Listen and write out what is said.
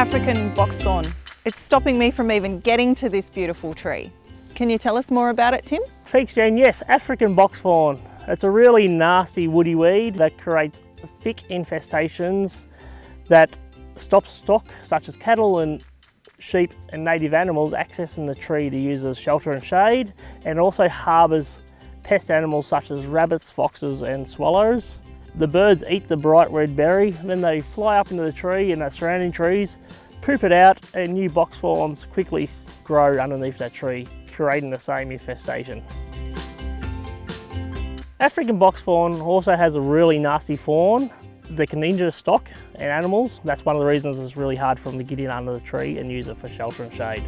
African box thorn. It's stopping me from even getting to this beautiful tree. Can you tell us more about it, Tim? Thanks, Jane. Yes, African box thorn. It's a really nasty woody weed that creates thick infestations that stops stock, such as cattle and sheep and native animals accessing the tree to use as shelter and shade, and also harbours pest animals such as rabbits, foxes and swallows. The birds eat the bright red berry, then they fly up into the tree and the surrounding trees, poop it out and new boxthorns quickly grow underneath that tree, creating the same infestation. African boxthorn also has a really nasty thorn that can injure stock and animals. That's one of the reasons it's really hard for them to get in under the tree and use it for shelter and shade.